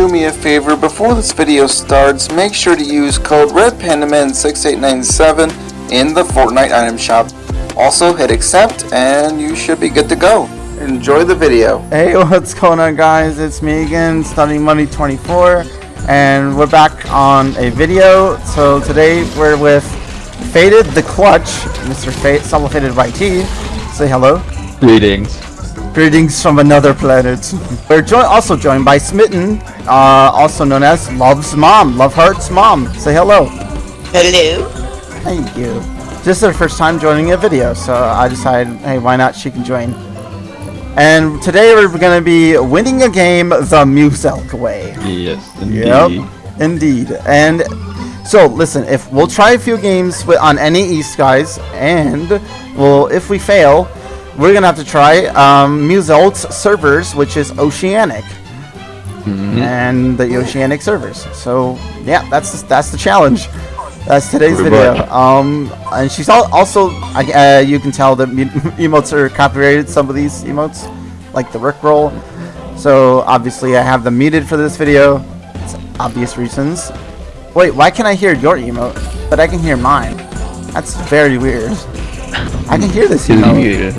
do me a favor, before this video starts, make sure to use code RedPandaman6897 in the Fortnite item shop. Also hit accept and you should be good to go. Enjoy the video. Hey, what's going on guys? It's me again, Stunning Money 24 and we're back on a video. So today we're with Faded the Clutch, Mr. Fate, Faded YT. Say hello. Greetings. Greetings from another planet. We're jo also joined by Smitten, uh, also known as Love's Mom, Love Heart's Mom. Say hello. Hello. Thank you. This is her first time joining a video, so I decided, hey, why not? She can join. And today we're going to be winning a game the Muselk way. Yes, indeed. Yep, indeed. And so, listen, if we'll try a few games with, on any East guys, and well, if we fail, we're gonna have to try um, servers, which is Oceanic, Mm -hmm. and the Oceanic servers. So, yeah, that's that's the challenge. That's today's Pretty video. much. Um, and she's al also, uh, you can tell that emotes are copyrighted. Some of these emotes, like the Rickroll. So obviously, I have them muted for this video. It's obvious reasons. Wait, why can I hear your emote, but I can hear mine? That's very weird. I can hear this emote,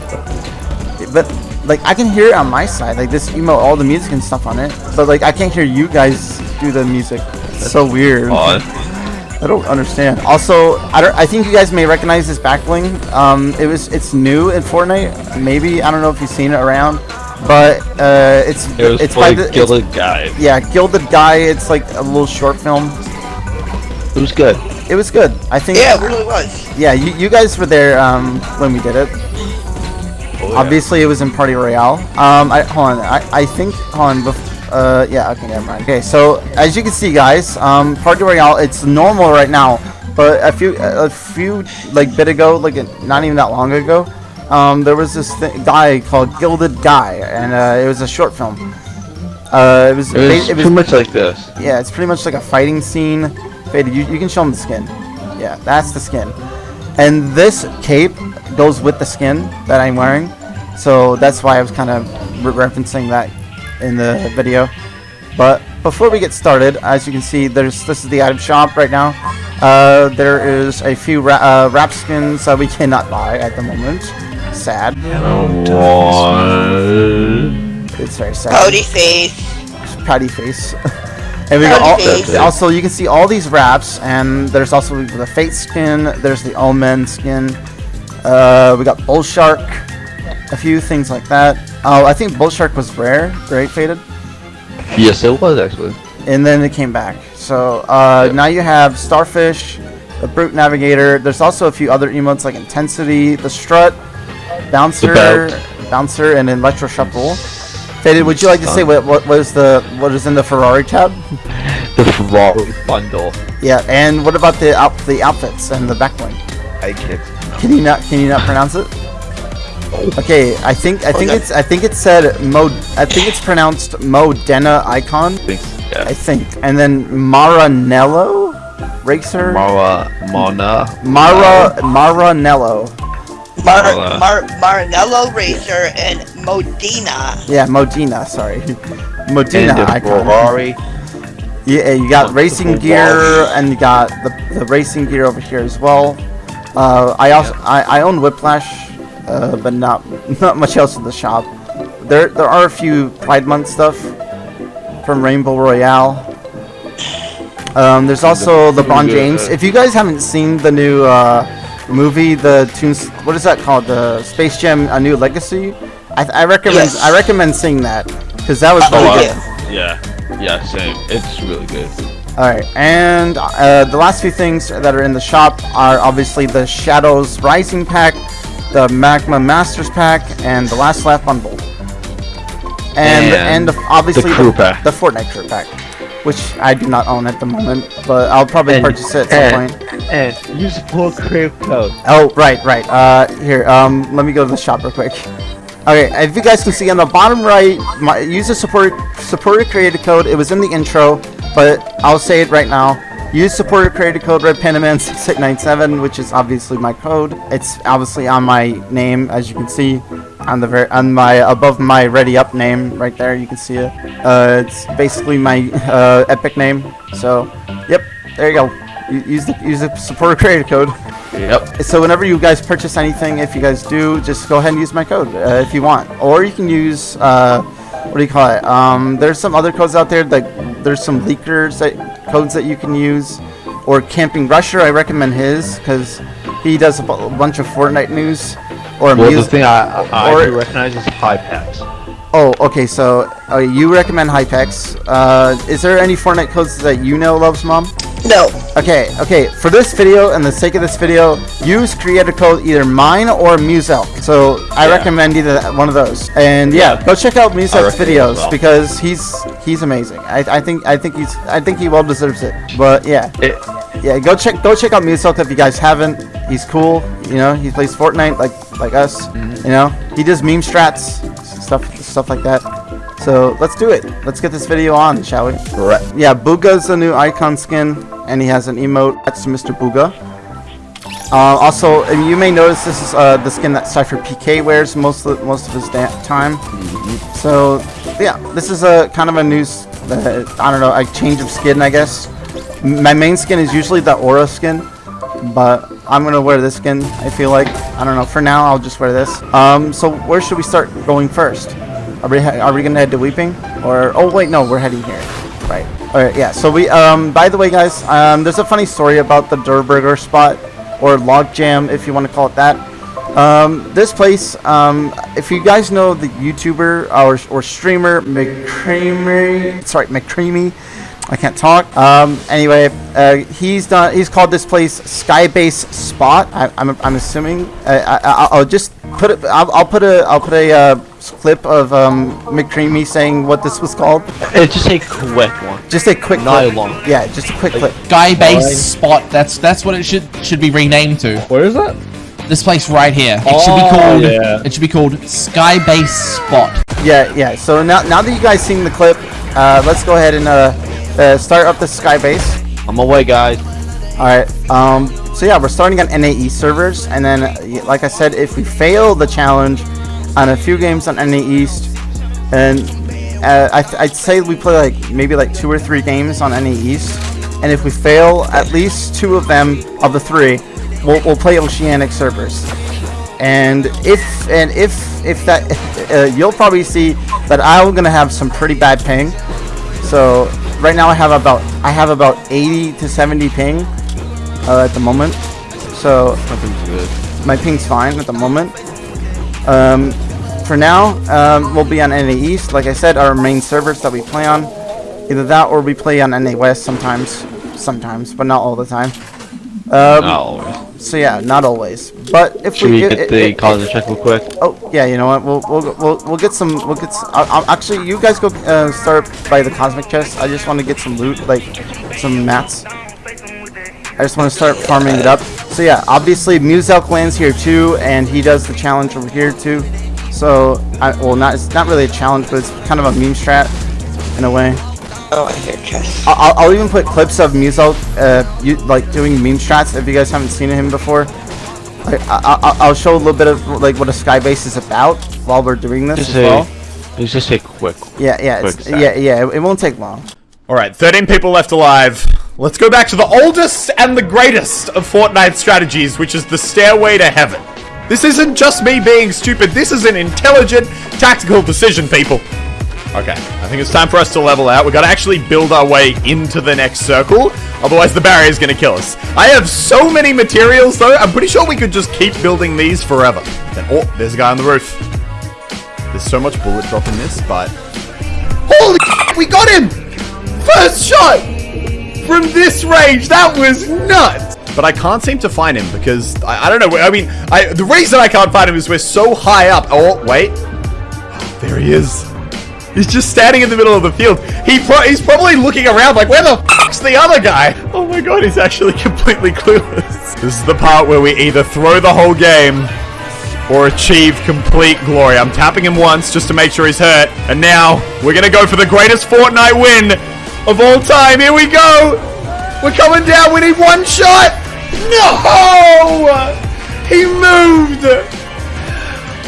but like I can hear it on my side, like this emote, all the music and stuff on it. But like I can't hear you guys do the music. It's so weird. Odd. I don't understand. Also, I don't. I think you guys may recognize this back bling. Um, it was. It's new in Fortnite. Maybe I don't know if you've seen it around, but uh, it's It was it's by the it's- Gilded Guy. yeah, Gilded Guy. It's like a little short film. It was good. It was good. I think. Yeah, it really was. Yeah, you, you guys were there um, when we did it. Oh, Obviously, it was in Party Royale. Um, I hold on. I, I think hold on. Bef- uh, yeah. Okay, never mind. Okay, so as you can see, guys, um, Party Royale. It's normal right now, but a few a few like bit ago, like not even that long ago, um, there was this th- guy called Gilded Guy, and uh, it was a short film. Uh, it was. It was, it was pretty much like this. yeah, it's pretty much like a fighting scene. Faded, you, you can show them the skin. Yeah, that's the skin. And this cape goes with the skin that I'm wearing. So that's why I was kind of re referencing that in the video. But before we get started, as you can see, there's this is the item shop right now. Uh, there is a few ra uh, wrap skins that we cannot buy at the moment. Sad. What? It's very sad. Cody face. Pouty face. and we got all, also you can see all these wraps, and there's also the Fate skin. There's the Omen skin. Uh, we got Bull Shark, a few things like that. Oh, I think Bull Shark was rare, great Faded, Yes, it was actually. and then it came back. So uh, Yep. now you have Starfish, the Brute Navigator. There's also a few other emotes like Intensity, the Strut, Bouncer, belt. Bouncer, and Electro Shuffle. Faded, would you like to say what what was the what is in the Ferrari tab? The Ferrari bundle. Yeah, and what about the out the outfits and the backbling? I kicked. Can you not can you not pronounce it? Oh. Okay, I think I think Okay. it's I think it said Mo I think it's pronounced Modena Icon. Thanks. I Yeah. think, and then Maranello, Racer. Mara, Mona. Mara Maranello. Mar Hola. Mar Marinello Racer and Modena. Yeah, Modena. Sorry, Modena the Icon. Ferrari. Yeah, you got racing gear, and you got the, the racing gear over here as well. Uh, I also I, I own Whiplash, uh, but not not much else in the shop. There there are a few Pride Month stuff from Rainbow Royale. Um, there's also the Bon good, James. uh, If you guys haven't seen the new uh, movie, the tunes, what is that called? The Space Jam: A New Legacy. I, I recommend Yes. I recommend seeing that because that was Oh, really yeah. good. Yeah. Yeah, same. It's really good. Alright, and uh, the last few things that are in the shop are obviously the Shadows Rising pack, the Magma Masters pack, and the Last Laugh bundle. And and, And obviously the crew the, pack. the Fortnite crew pack, which I do not own at the moment, but I'll probably And- purchase it at some point. And use the full crave code. Oh, right, right. Uh, here, um, let me go to the shop real quick. Okay, if you guys can see on the bottom right, my user support supporter created code. It was in the intro, but I'll say it right now. Use supporter created code Red Pandaman 6897, which is obviously my code. It's obviously on my name, as you can see. on the very on my above my ready up name right there. You can see it. Uh, it's basically my uh, epic name. So, yep, there you go. Use the use the supporter creator code. Yep. So whenever you guys purchase anything, if you guys do, just go ahead and use my code uh, if you want, or you can use uh, what do you call it? Um, there's some other codes out there. Like there's some leakers that codes that you can use, or Camping Rusher. I recommend his because he does a bunch of Fortnite news. Or Well, the thing I, I, I do recognize is Hypex. Oh, okay. So uh, you recommend Hypex. Uh, is there any Fortnite codes that you know, loves mom? No. Okay, okay. For this video and the sake of this video, use creator code either mine or Muselk. So I Yeah. recommend either one of those. And yeah, Yeah. go check out Muselk's recommend videos well. because he's he's amazing. I, I think I think he's I think he well deserves it. But yeah, It, yeah. Go check go check out Muselk if you guys haven't. He's cool. You know, he plays Fortnite like like us. Mm-hmm. You know, he does meme strats stuff stuff like that. So let's do it. Let's get this video on, shall we? right. Yeah, Booga's a new icon skin, and he has an emote. That's Mr. Booga. Uh, also, you may notice this is uh, the skin that SypherPK wears most of most of his time. So, yeah, this is a kind of a new, uh, I don't know, a change of skin, I guess. M- My main skin is usually the Aura skin, but I'm gonna wear this skin. I feel like I don't know. For now, I'll just wear this. Um, so where should we start going first? Are we are we gonna head to Weeping or? Oh wait, no, we're heading here. Right. All right. Yeah. So we um. By the way, guys, um, there's a funny story about the Durrr Burger spot or log jam, if you want to call it that. Um, this place, um, if you guys know the YouTuber or, or streamer McCreamy, sorry, McCreamy, I can't talk. Um, anyway, uh, he's done. He's called this place Skybase Spot. I, I'm, I'm assuming. Uh, I, I, I'll just put it. I'll, I'll put a. I'll put a uh, clip of um, McCreamy saying what this was called. It's just a quick one. Just a quick. Not clip. long. Yeah, just a quick clip. Sky base spot. That's that's what it should should be renamed to. Where is that? This place right here. It should be Oh, called. yeah. It should be called Sky Base Spot. Yeah, yeah. So now, now that you guys seen the clip, uh, let's go ahead and uh, uh, start up the Skybase. I'm away, guys. All right. Um. So yeah, we're starting on NAE servers, and then, like I said, if we fail the challenge on a few games on NAE East, and uh, I th- I'd say we play like maybe like two or three games on NAE East, and if we fail at least two of them of the three, we'll, we'll play Oceanic servers. And if and if if that uh, you'll probably see that I'm gonna have some pretty bad ping. So right now I have about I have about 80 to 70 ping uh, at the moment. So Nothing's good. my ping's fine at the moment. Um, for now, um, we'll be on NA East. Like I said, our main servers that we play on. Either that or we play on NA West sometimes. Sometimes, but not all the time. Um, Not always. So yeah, not always. But if Should we i- get i- the i- college check real quick? Oh yeah, you know what? We'll we'll we'll, we'll get some. We'll get. s I'll, I'll- actually, you guys go uh, start by the cosmic chest. I just want to get some loot, like some mats. I just want to start farming it up. So yeah, obviously Muselk lands here too, and he does the challenge over here too. So I well, not it's not really a challenge, but it's kind of a meme strat in a way. Oh, I hear chest. I- I'll, I'll even put clips of Muselk, uh, you, like doing meme strats if you guys haven't seen him before. Like, I, I, I'll show a little bit of like what a skybase is about while we're doing this Just as a, well. it's just a quick. Yeah, yeah, quick yeah, yeah. It, it won't take long. Alright, 13 people left alive. Let's go back to the oldest and the greatest of Fortnite strategies, which is the Stairway to Heaven. This isn't just me being stupid, this is an intelligent, tactical decision, people. Okay, I think it's time for us to level out. We gotta actually build our way into the next circle, otherwise the barrier is gonna kill us. I have so many materials though, I'm pretty sure we could just keep building these forever. Then, oh, there's a guy on the roof. There's so much bullet drop in this, but... Holy we got him! First shot! From this range, that was nuts! But I can't seem to find him because, I, I don't know, I mean, I, the reason I can't find him is we're so high up. Oh, wait. Ah, there he is. He's just standing in the middle of the field. He pro he's probably looking around like, where the fuck's the other guy? Oh my god, he's actually completely clueless. This is the part where we either throw the whole game or achieve complete glory. I'm tapping him once just to make sure he's hurt. And now, we're gonna go for the greatest Fortnite win of all time. Here we go! We're coming down, we need one shot! No! He moved!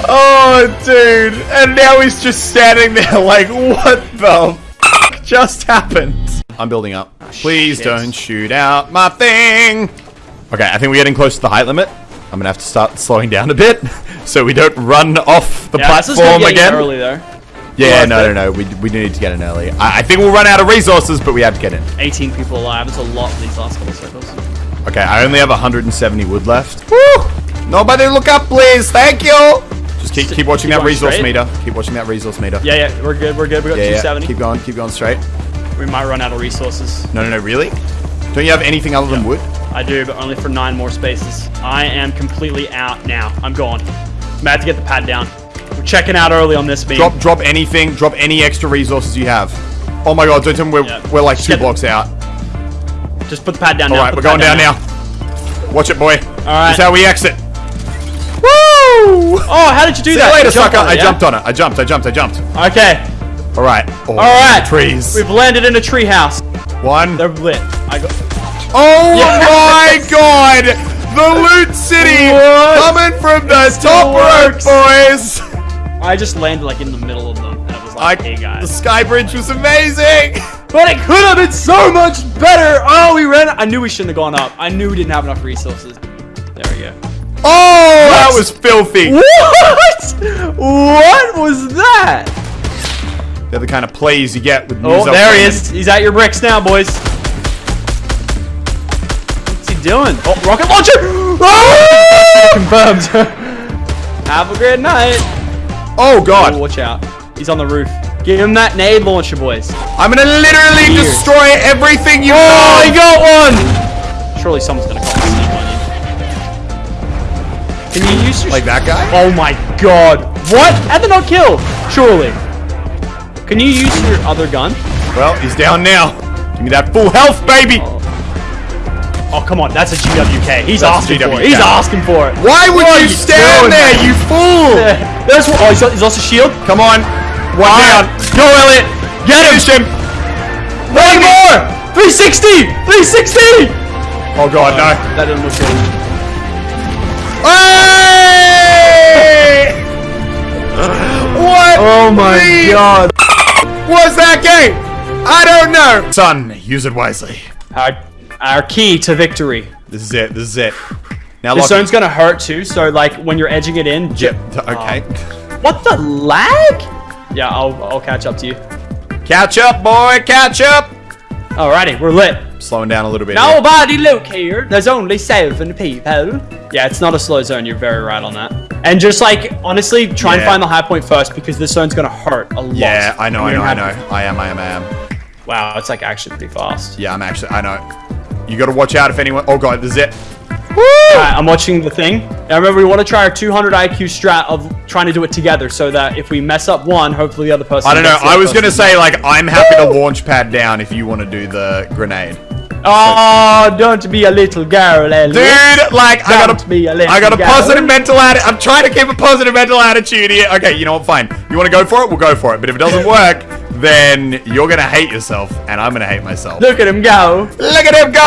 Oh, dude. And now he's just standing there like, what the f- just happened? I'm building up. Ah, please shit. don't shoot out my thing. Okay, I think we're getting close to the height limit. I'm gonna have to start slowing down a bit so we don't run off the Yeah, this is platform good getting again. early though. Yeah, no, no, no. We, we need to get in early. I, I think we'll run out of resources, but we have to get in. 18 people alive. It's a lot for these last couple of circles. Okay, I only have 170 wood left. Woo! Nobody look up, please. Thank you. Just keep keep watching Keep that resource straight. meter. Keep watching that resource meter. Yeah, yeah, we're good. We're good. We got yeah, yeah. 270. Keep going. Keep going straight. We might run out of resources. No, no, no. Really? Don't you have anything other than wood? I do, but only for nine more spaces. I am completely out now. I'm gone. I'm about to get the pad down. We're checking out early on this beam. Drop drop anything. Drop any extra resources you have. Oh my god, don't tell me we're, Yeah. we're like Just two blocks out. Just put the pad down All now. right, Put we're going pad down now. Watch it, boy. All right. This is how we exit. Oh, how did you do See that? you later, You sucker. on it, I yeah? jumped on it. I jumped. I jumped. I jumped. Okay. All right. Oh, All right. Trees. We've landed in a treehouse. One. They're lit. I got. Oh Yes! my god! The loot city What? coming from the top rope, boys! I just landed like in the middle of them, and it was I, like, "Hey the sky bridge was amazing! But it could have been so much better. Oh, we ran. I knew we shouldn't have gone up. I knew we didn't have enough resources. There we go. Oh, that was filthy! What? What was that? They're the kind of plays you get with Oh, there he is. He's at your bricks now, boys. What's he doing? Oh, rocket launcher! Oh! Confirmed. Have a great night. Oh Oh, god, watch out. He's on the roof. Give him that nade launcher, boys. I'm gonna literally Years. destroy everything you Oh, he got one! Surely someone's gonna call Can you use your... Like that guy? Oh my god. What? How did not kill? Surely. Can you use your other gun? Well, he's down now. Give me that full health, baby! Oh, come on. That's a GWK. He's That's asking for it. He's asking for it. Why would you you stand doing, there, man? you fool? There's. Oh, he's, he's lost a shield. Come on. One down. Go, Elliot. Get him. Finish him. One more. 360. 360. Oh god, no. That didn't look good. Hey! What? Oh my the god. Was that game? I don't know. Son, use it wisely. Our, our key to victory. This is it. This is it. Now, This zone's gonna hurt too, so like when you're edging it in, j- Yep. Okay. Um, what the lag? Yeah, I'll I'll catch up to you. Catch up, boy. Catch up. Alrighty, we're lit. Slowing down a little bit. here. Nobody look here. There's only seven people. Yeah, it's not a slow zone. You're very right on that. And just like honestly, try and find the high point first because this zone's gonna hurt a lot. Yeah, I know. I know. I know. I am. I am. I am. Wow, it's like actually pretty fast. Yeah, I'm actually. I know. You got to watch out if anyone. Oh god, this is it. I'm watching the thing. Now remember, we want to try our 200 IQ strat of trying to do it together, so that if we mess up one, hopefully the other person. I don't know. I was gonna say like I'm happy to launch pad down if you want to do the grenade. Oh, don't be a little girl, Elliot. Dude, like I Don't got be a a, little I got a girl. positive mental attitude. I'm trying to keep a positive mental attitude here. Okay, you know what? Fine. You want to go for it? We'll go for it. But if it doesn't work, then you're gonna hate yourself, and I'm gonna hate myself. Look at him go. Look at him go!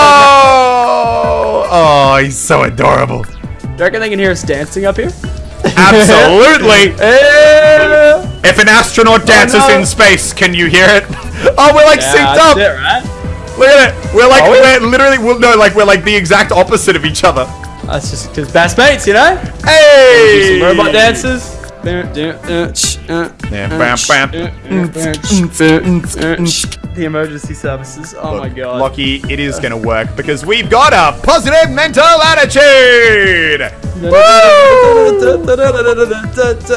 Oh, he's so adorable. Do you reckon they can hear us dancing up here? Absolutely. Eh. if an astronaut dances no. in space, can you hear it? Oh, we're like Yeah, synced up. it, right? Look at it. We're like we're literally we're, no, like we're like the exact opposite of each other. That's just because best mates, you know? Hey! Robot dances. Yeah, Yeah, bam, bam. The emergency services. Oh my god. Lucky, it is gonna work because we've got a positive mental attitude.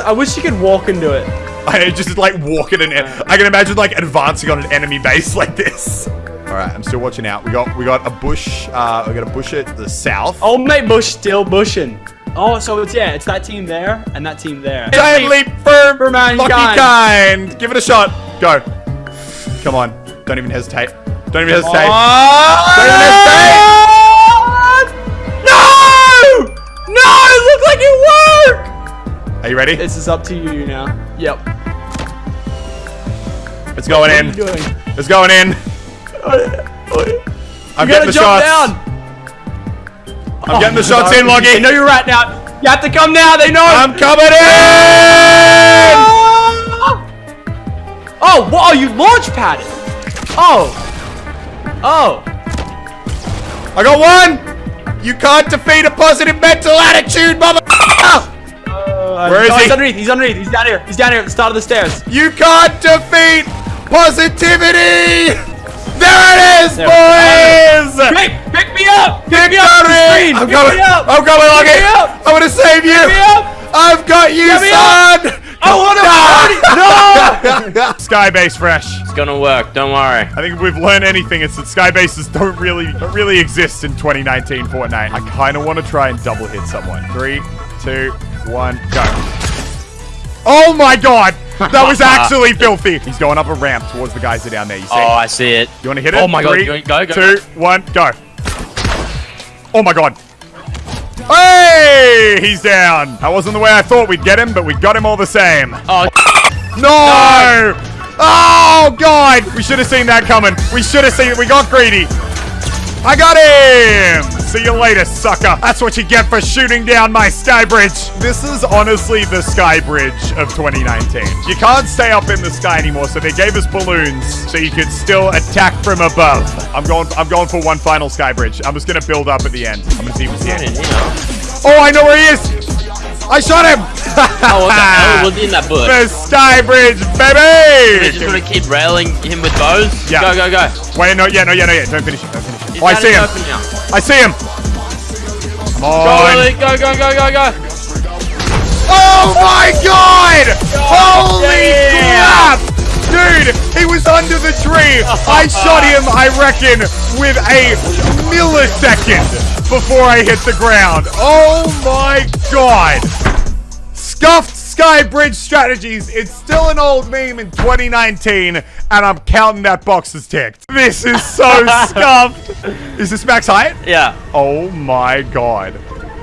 I wish you could walk into it. I just like walk walking and I can imagine like advancing on an enemy base like this. All right, I'm still watching out. We got we got a bush. Uh, we got a bush at the south. Oh, mate, Bush still bushing. Oh, so it's yeah, it's that team there and that team there. Giant leap for For mankind. lucky kind. Give it a shot. Go. Come on. Don't even hesitate. Don't even hesitate. Don't even hesitate. No! No! It looked like it worked! Are you ready? This is up to you now. Yep. It's going What are in. you doing? It's going in. Oh, oh, I'm gotta getting the jump shots. down. I'm getting the shots in, I Loggy. know you're right now. You have to come now. They know. I'm coming in! Oh, oh whoa! You launch padded. Oh. Oh. I got one! You can't defeat a positive mental attitude, mother. Uh, Where is oh, he? He's underneath. He's underneath. He's down here. He's down here at the start of the stairs. You can't defeat positivity! There it is, There. boys! Pick, pick me up. Pick me up. off screen. I'm Pick coming! me up. I'm coming, Lucky! me up. I'm gonna save you! me up. I've got you, Get son! I want to. No! Skybase Fresh. It's gonna work, don't worry. I think if we've learned anything, it's that skybases don't really don't really exist in 2019 Fortnite. I kind of want to try and double hit someone. Three, two, one, go. Oh my god! That was actually filthy. He's going up a ramp towards the guys that are down there. You see? Oh, I see it. you want to hit it? Oh my god, Three, go, go, go. two, one, go. Oh my god. Hey! He's down. That wasn't the way I thought we'd get him, but we got him all the same. Oh, No! Oh, God! We should have seen that coming. We should have seen it. We got greedy. I got him! See you later, sucker. That's what you get for shooting down my sky bridge. This is honestly the sky bridge of 2019. You can't stay up in the sky anymore, so they gave us balloons so you could still attack from above. I'm going I'm going for one final sky bridge. I'm just gonna build up at the end. I'm gonna see what's here. you know. Oh, I know where he is! I shot him! Oh, what the hell was in that bush? The sky bridge, We're just gonna keep railing him with bows? Yeah. Go, go, go. Wait, no, yeah, no, yeah, no, yeah. Don't finish it. Don't finish it. He's Oh, I see him. I see him. Come Go, on. Lily, go, go, go, go, go. Oh my god! Holy crap! Dude, he was under the tree. I shot him, I reckon, with a millisecond before I hit the ground. Oh my god! Scuffed Sky Bridge Strategies. It's still an old meme in 2019, and I'm counting that box as ticked. This is so scuffed. Is this max height? Yeah. Oh my god.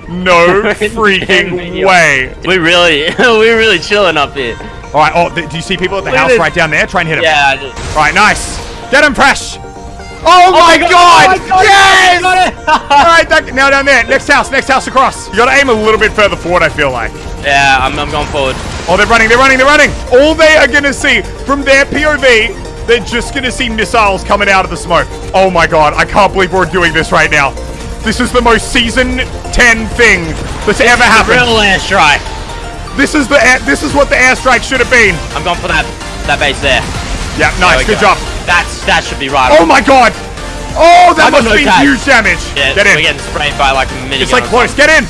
No freaking way. We really, we really chilling up here. All right. Oh, do you see people at the Look house right down there? Try and hit him. Yeah, I just... All right. Nice. Get him, Fresh. Oh, oh, oh, my god! yes! All right. That, now down there. Next house. Next house across. You gotta aim a little bit further forward. I feel like. yeah, I'm, I'm going forward. Oh, they're running. They're running. They're running. All they are gonna see from their POV. They're just gonna see missiles coming out of the smoke. Oh my god, I can't believe we're doing this right now. This is the most season 10 thing that's ever happened. Real airstrike. This is the air, this is what the airstrike should have been. I'm going for that, that base there. Yeah, nice, good go. job. That's, that should be right. Oh my god! Oh, that I must no be huge damage. yeah, Get we're getting sprayed by like a minigun. It's like close. Get in.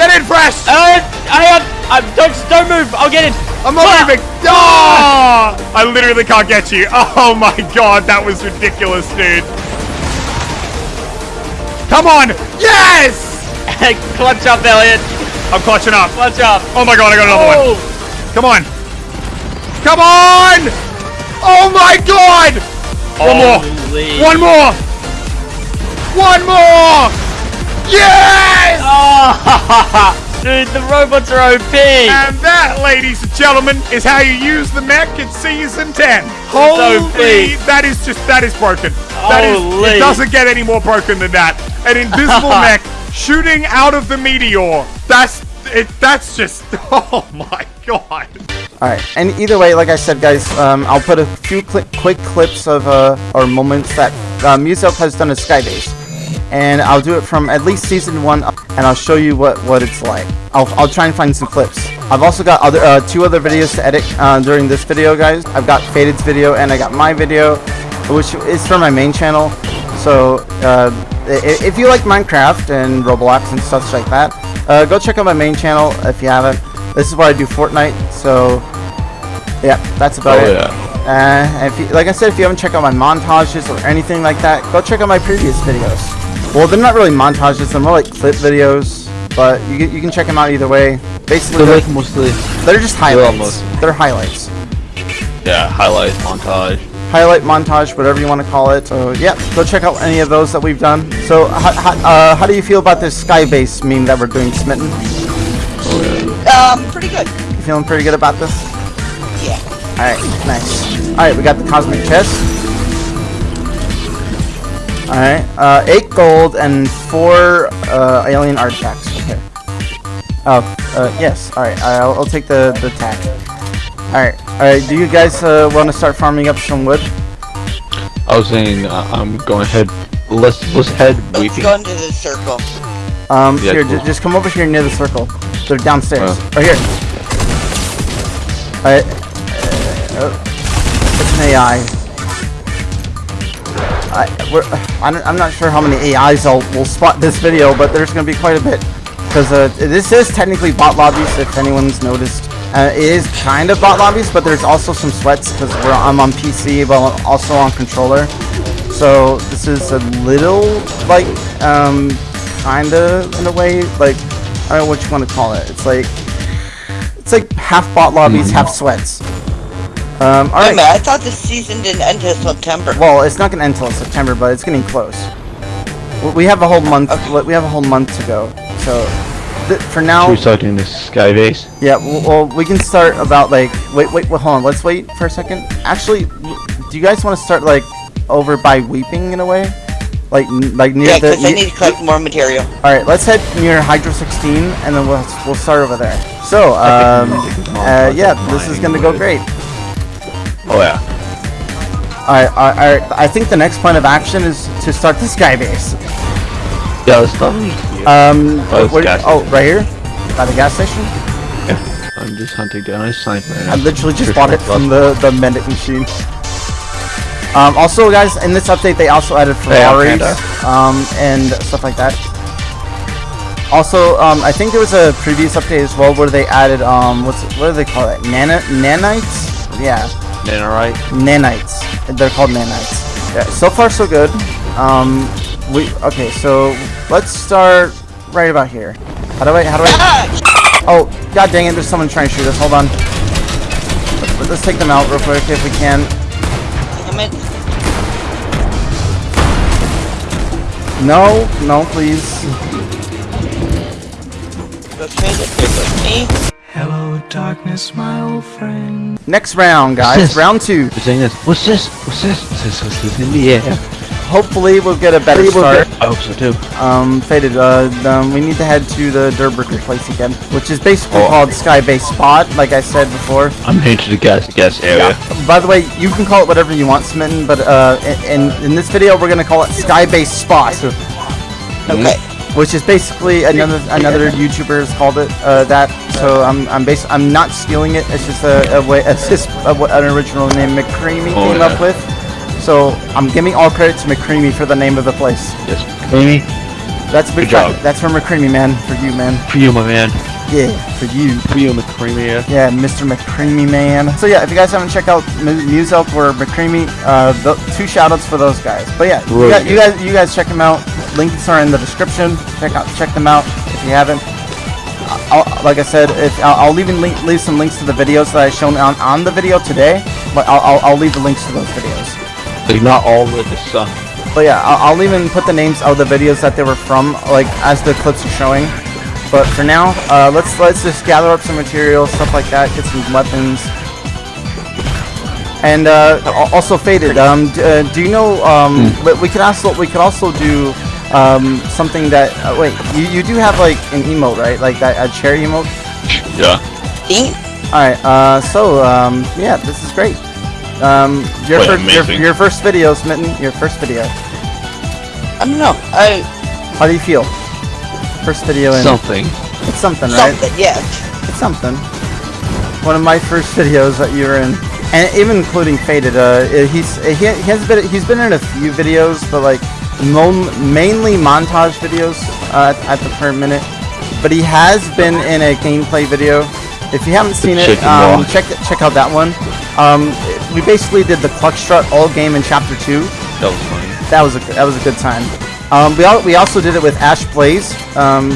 Get in, fresh. Uh, I, I, don't, don't move. I'll get in. I'm not Ah! moving. Oh! I literally can't get you. Oh my god, that was ridiculous, dude. Come on. Yes! Clutch up, Elliot. I'm clutching up. Clutch up. Oh my god, I got another one. Oh, Come on. Come on! Oh my god! One more. One more. One more. Yes! Oh, dude, the robots are OP. And that, ladies and gentlemen, is how you use the mech in season 10. Holy, OP. that is just that is broken. That is Holy. it doesn't get any more broken than that. An invisible mech shooting out of the meteor. That's it that's just oh my god. Alright, and either way, like I said, guys, um, I'll put a few cli quick clips of, uh, or moments that uh, Muselk has done at Skybase. And I'll do it from at least season one, and I'll show you what, what it's like. I'll, I'll try and find some clips. I've also got other uh, two other videos to edit uh, during this video, guys. I've got Faded's video, and I got my video, which is for my main channel. So, uh, if you like Minecraft and Roblox and stuff like that, uh, go check out my main channel if you haven't. This is where I do Fortnite, so yeah, that's about Oh, it. yeah. Uh, if you, like I said, if you haven't checked out my montages or anything like that, go check out my previous videos. Well, they're not really montages; they're more like clip videos. But you can, you can check them out either way. Basically, They're they're, like mostly, they're just highlights. almost- They're highlights. yeah, highlight montage. highlight montage, whatever you want to call it. So yeah, go check out any of those that we've done. So how, how, uh, how do you feel about this Skybase meme that we're doing, Smitten? Um, pretty good. You feeling pretty good about this? Yeah. All right, nice. All right, we got the cosmic chest. All right, uh, eight gold and four uh, alien artifacts. Okay. Oh, uh, yes. All right, I'll, I'll take the the tack. All right, all right. Do you guys uh, want to start farming up some wood? I was saying uh, I'm going ahead. Let's let's head Let's weeping. go into the circle. Um, Yeah, here, cool. just come over here near the circle. They're downstairs. Oh. Right here. All right. Uh, oh. It's an AI. I, we're, I don't, I'm not sure how many AIs will, will spot this video, but there's going to be quite a bit. Because uh, this is technically bot lobbies, if anyone's noticed. Uh, it is kind of bot lobbies, but there's also some sweats because I'm on PC, but I'm also on controller. So this is a little like um, kinda in a way like I don't know what you want to call it. It's like it's like half bot lobbies, half sweats. Um, all Wait right. minute, I thought the season didn't end until September. Well, it's not gonna end until September, but it's getting close. We- We have a whole month. Okay. We have a whole month to go. So th- for now, Should we start doing this sky base? yeah. Well, well, we can start about like wait, wait, wait. Hold on. Let's wait for a second. Actually, do you guys want to start like over by weeping in a way? Like, n- like near Yeah, the. because I need to collect more material. All right, let's head near Hydro 16, and then we'll we'll start over there. So, um, uh, yeah, this is gonna go great. Oh yeah. All right, all right, all right, I think the next plan of action is to start the sky base. Yeah, let's start. Um, Oh, it's where- oh, right here, by the gas station. Yeah. I'm just hunting down a sniper. I literally just bought it from the the medic machine. Um, also, guys, in this update, they also added Hey, Ferraris, um, and stuff like that. Also, um, I think there was a previous update as well where they added um, what's what do they call it? Nana nanites? Yeah, Nanite. nanites. They're called nanites. Yeah, so far so good. Um, we okay. So let's start right about here. How do I? How do I? Ah! Oh, god dang it! There's someone trying to shoot us. Hold on. Let's, let's take them out real quick if we can. Damn it. No, no, please. Go straight up here with me. Next round, guys. this? Round two. We're saying this. What's this? What's this? What's this? What's this in the air? Hopefully, we'll get a better start. I hope so too. Um, faded. Uh, um, we need to head to the Durrr Burger place again, which is basically Oh. called Sky Base Spot, like I said before. I'm heading to the gas gas area. By the way, you can call it whatever you want, Smitten, but uh, in, in this video, we're gonna call it Sky Base Spot. Okay. Which is basically another another YouTuber has called it uh, that. So I'm I'm bas- I'm not stealing it. It's just a, a way. It's just a, what an original name McCreamy Oh, came yeah. up with. So I'm giving all credit to McCreamy for the name of the place. Yes. McCreamy. That's Good job. That's from McCreamy, man. For you, man. for you, my man. Yeah, for you. For you, McCreamy. Yeah, Mr. McCreamy, man. So yeah, if you guys haven't checked out M- Muselk or McCreamy, uh, the, two shoutouts for those guys. But yeah, you, guys, you guys, you guys check them out. Links are in the description. Check out, check them out if you haven't. I'll, like I said, if I'll, I'll even link, leave some links to the videos that I shown on, on the video today. But I'll, I'll, I'll leave the links to those videos. Like not all of the sun. But yeah, I'll, I'll even put the names of the videos that they were from, like as the clips are showing. But for now, uh, let's let's just gather up some materials, stuff like that, get some weapons. And uh, also faded. Um, d- uh, do you know? Um, we- we could also we could also do um, something that. Uh, wait, you, you do have like an emote, right? Like that a cherry emote. Yeah. Ding. All right. Uh, so um, yeah, this is great. Um, your Wait, first your, your first video, Smitten. Your first video. I don't know. I How do you feel? First video in. Something. It's something, right? something. Yes. It's something. One of my first videos that you were in, and even including faded. Uh, he's he, he has been he's been in a few videos, but like mo- mainly montage videos uh, at, at the current minute. But he has been in a gameplay video. If you haven't seen it, Chicken um, check check out that one. Um, we basically did the Cluck Strut all game in chapter two That was funny. that was a that was a good time. Um, we al- we also did it with Ash Blaze um,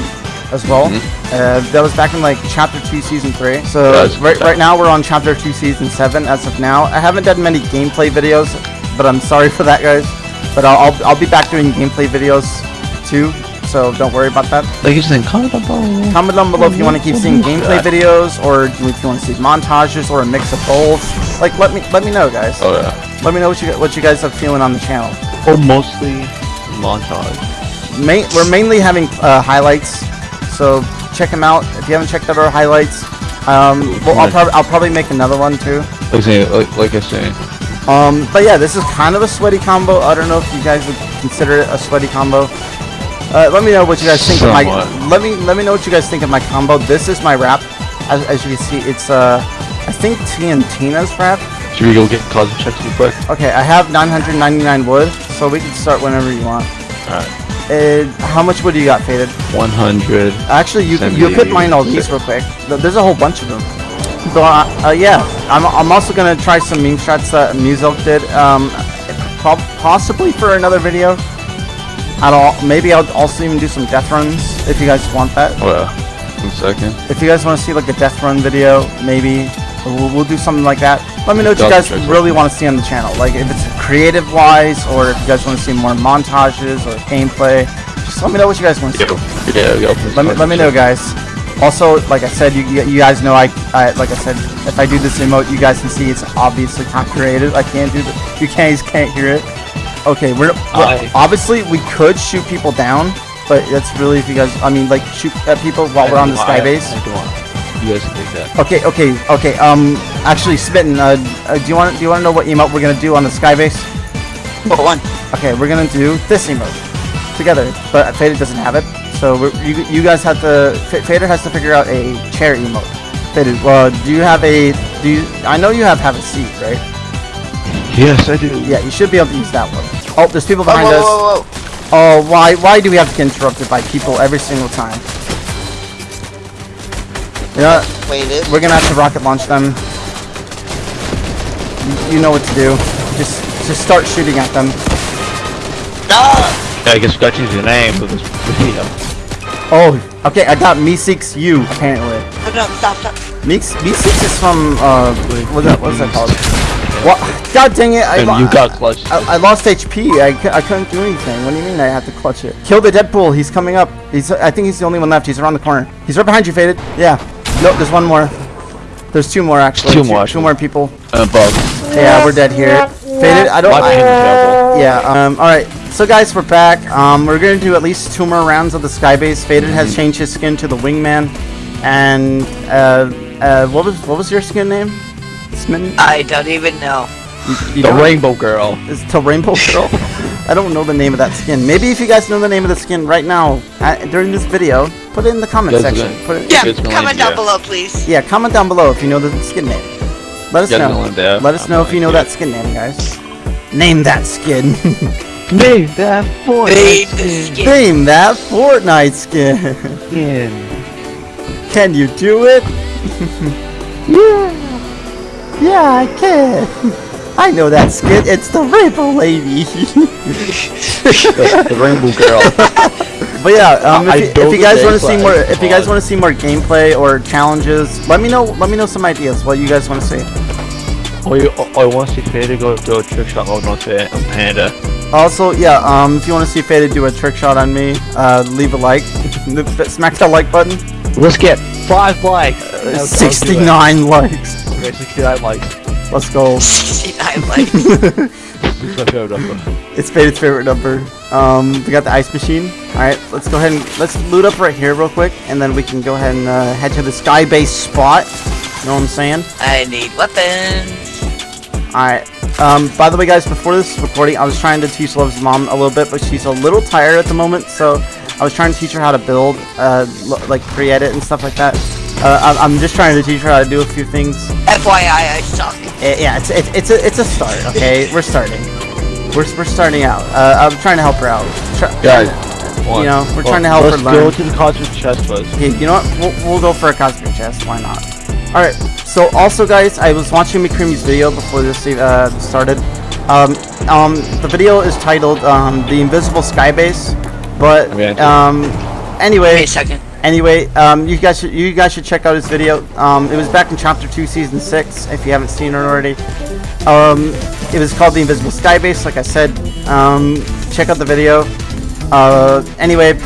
as well. Uh, that was back in like chapter two, season three. So That was a good right right now we're on chapter two, season seven as of now. I haven't done many gameplay videos, but I'm sorry for that, guys. But I'll I'll, I'll be back doing gameplay videos too. So don't worry about that. Like you said, comment down below. Comment down below if you want to keep seeing gameplay videos, or if you want to see montages, or a mix of both. Like let me let me know, guys. Oh yeah. Let me know what you what you guys are feeling on the channel. Or mostly montage. main, we're mainly having uh, highlights. So check them out. If you haven't checked out our highlights, um, well, I'll probably I'll probably make another one too. Like, like, like I say, Um, but yeah, this is kind of a sweaty combo. I don't know if you guys would consider it a sweaty combo. Uh, let me know what you guys think Somewhat. of my. Let me let me know what you guys think of my combo. This is my wrap. As, as you can see, it's uh, I think TNTina's wrap. Should we go get cosmic checks real quick? Okay, I have 999 wood, so we can start whenever you want. Alright. Uh, how much wood do you got, Faded? 100. Actually, you Send you could mine all these real quick. There's a whole bunch of them. So uh, uh, yeah, I'm, I'm also gonna try some meme shots that Muselk did. Um, possibly for another video. At all, maybe I'll also even do some death runs if you guys want that. Well, one second. If you guys want to see like a death run video, maybe we'll, we'll do something like that. Let me know what you guys really want to see on the channel. Like if it's creative wise, or if you guys want to see more montages or gameplay. Just let me know what you guys want to see. Yeah, go. Let me, let me know, guys. Also, like I said, you, you guys know I, I like I said, if I do this emote, you guys can see it's obviously not creative. I can't do the, you guys can't hear it. Okay, we're I- obviously we could shoot people down, but that's really if you guys, I mean, like shoot at people while we're on the sky base. I do. You guys can take that. Okay, okay, okay. Um, actually, Smitten, uh, uh, do you want do you want to know what emote we're gonna do on the sky base? What one? Okay, we're gonna do this emote together, but Fader doesn't have it, so we're, you you guys have to. F- Fader has to figure out a chair emote. Fader, well, do you have a? Do you? I know you have have a seat, right? Yes, I do. Yeah, you should be able to use that one. Oh, there's people Whoa, behind whoa, us. whoa, whoa. Oh, why why do we have to get interrupted by people every single time? You know, what? Wait, it. we're gonna have to rocket launch them. You, you know what to do. Just just start shooting at them. Ah! Yeah, I guess we got to use the name of this video. Oh, okay. I got Meeseeks U apparently. No, no, stop, stop. Meeks Meeseeks is from uh, what's that? What's that called? What? God dang it! I, And you got clutch. I, I lost HP. I, I couldn't do anything. What do you mean I have to clutch it? Kill the Deadpool. He's coming up. He's. I think he's the only one left. He's around the corner. He's right behind you, Faded. Yeah. Nope. There's one more. There's two more actually. Two Two, more, two more people. Uh, Bob. Yeah, we're dead here. Faded. I don't. I, ping is terrible. yeah. Um. All right. So guys, we're back. Um. We're gonna do at least two more rounds of the Skybase. Faded Mm-hmm. has changed his skin to the Wingman, and uh, uh, what was what was your skin name? Smitten. I don't even know. You The don't- Rainbow Girl. Is to Rainbow Girl? I don't know the name of that skin. Maybe if you guys know the name of the skin right now uh, during this video, put it in the comment Guys, section. Put it, Yeah, comment yeah. down below, please. yeah, comment down below if you know the skin name. Let us Guys, know. gonna let that- Let us I'm know if you know do that skin name, guys. Name that skin. Name that boy. Babe, the skin. name that Fortnite skin. Can you do it? yeah. Yeah, I can. I know that skin. It's the Rainbow Lady. the Rainbow Girl. But yeah, um, if, you, if you guys want to see more, if you guys want to see more gameplay or challenges, let me know. Let me know some ideas. What you guys want to see. oh, you, oh, I want to see Fader go do a trick shot mode on Fa- on Panda. Also, yeah, um, if you want to see Fade do a trick shot on me, uh, leave a like, smack that like button. Let's get five likes. Uh, No, don't do it. 69 likes. Okay, 69 likes. Let's go. 69 likes. It's my favorite number. It's Fade's favorite number. Um, we got the ice machine. All right, let's go ahead and let's loot up right here real quick, and then we can go ahead and uh, head to the sky base spot. You know what I'm saying? I need weapons. Alright. Um, by the way, guys, before this recording, I was trying to teach Love's mom a little bit, but she's a little tired at the moment, so I was trying to teach her how to build, uh, like pre-edit and stuff like that. Uh, I'm, I'm just trying to teach her how to do a few things. FYI, I suck. Eh, yeah, it's, it's, it's, a, it's a start, okay? we're starting. We're, we're starting out. Uh, I'm trying to help her out. Try- Guys, You know, we're trying to help her learn. let's her go to the cosmic chest first. Okay, you know what? We'll, we'll go for a cosmic chest. Why not? All right. So also, guys, I was watching McCreamy's video before this uh, started. Um, um, the video is titled um, "The Invisible Skybase," but Okay. um, Wait anyway, a second. Anyway, um, you guys should you guys should check out his video. Um, it was back in chapter two, season six. If you haven't seen it already, um, it was called "The Invisible Skybase." Like I said, um, check out the video. Uh, anyway,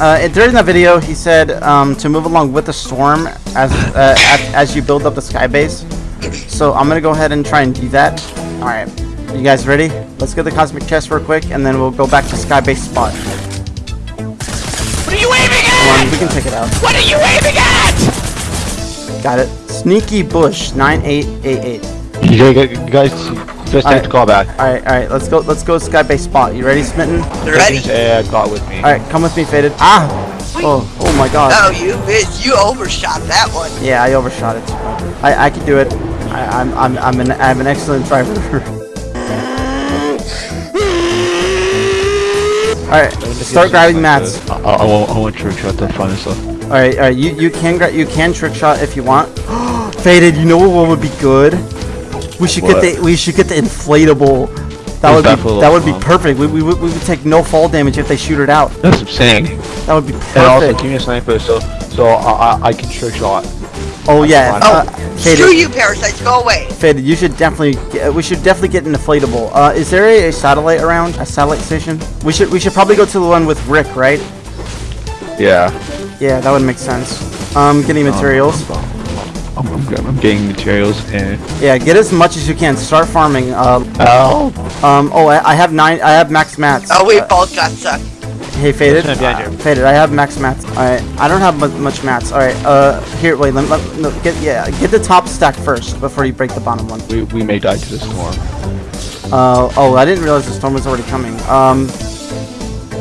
uh, during that video, he said um, to move along with the storm as uh, as, as you build up the sky base. So I'm gonna go ahead and try and do that. All right, you guys ready? Let's get the cosmic chest real quick, and then we'll go back to sky base spot. At? we can check it out. What are you aiming at? Got it. Sneaky Bush 9888. You guys, guys, just take Alright. the call back. All right, all right. Let's go. Let's go skybase spot. You ready, Smitten? All Ready? Yeah, got with me. Alright, come with me, Faded. Ah! Oh, oh my God. Oh, you bitch. You overshot that one. Yeah, I overshot it. I I can do it. I, I'm I'm I'm an I'm an excellent driver. all right, start grabbing mats. I, I, I want, I want trick shot the front and stuff. All right, all right. You you can gra- you can trick shot if you want. Faded. You know what would be good? We should What? get the we should get the inflatable. That would that be that little would be fun? perfect. We, we, would- we would take no fall damage if they shoot it out. That's what I'm. That would be And also, perfect. give me a sniper so so I, I, I can trick shot. Oh yeah. fine. Uh, Screw you, parasites. Go away. Faded. You should definitely. Get, we should definitely get an inflatable. Uh, is there a, a satellite around? A satellite station? We should we should probably go to the one with Rick, right? Yeah. Yeah, that would make sense. Um, getting materials. I'm, I'm, I'm getting materials and. Yeah, get as much as you can. Start farming. Uh, Oh. um. Oh, I, I have nine. I have max mats. Oh, we Uh, both got sucked. Hey, faded. Uh, faded. I have max mats. All right. I don't have much mats. All right. Uh, here. Wait. Let, let no, get yeah. Get the top stack first before you break the bottom one. We, we may die to the storm. Uh. Oh, I didn't realize the storm was already coming. Um.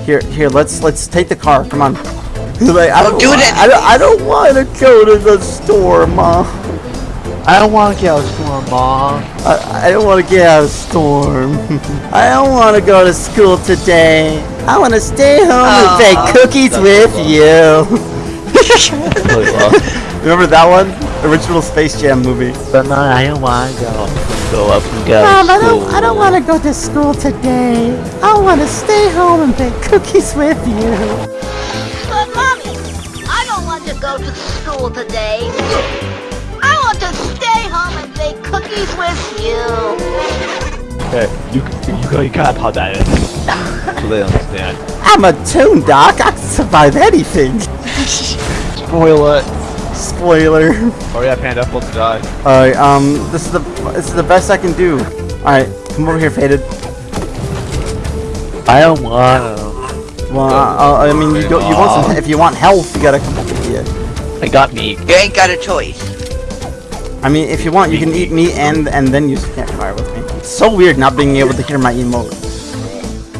Here. Here. Let's let's take the car. Come on. like, I Don't do wa- it I don't. I don't want to go to the storm, Mom. I don't want to get out of storm, mom. I, I don't want to get out of storm. I don't want to go to school today. I want to stay home and Aw. bake cookies with you. Really well. Remember that one? Original Space Jam movie. But no, I don't want to go. Go up and go. Mom, I don't, I don't want to go to school today. I want to stay home and bake cookies with you. But mommy, I don't want to go to school today. I want to stay home and bake cookies with you. Okay, you you. You gotta pop that in. so they understand. I'm a toon doc. I can survive anything. Spoil it. Spoiler. Oh yeah, Panda, about to die. Alright, um, this is the this is the best I can do. Alright, come over here, Faded. I don't want to. Well, uh, I mean, you, go, you want some, if you want health, you gotta come over here. I got meat. You ain't got a choice. I mean, if you want, you can eat meat and and then use the campfire with me. It's so weird not being able to hear my emote.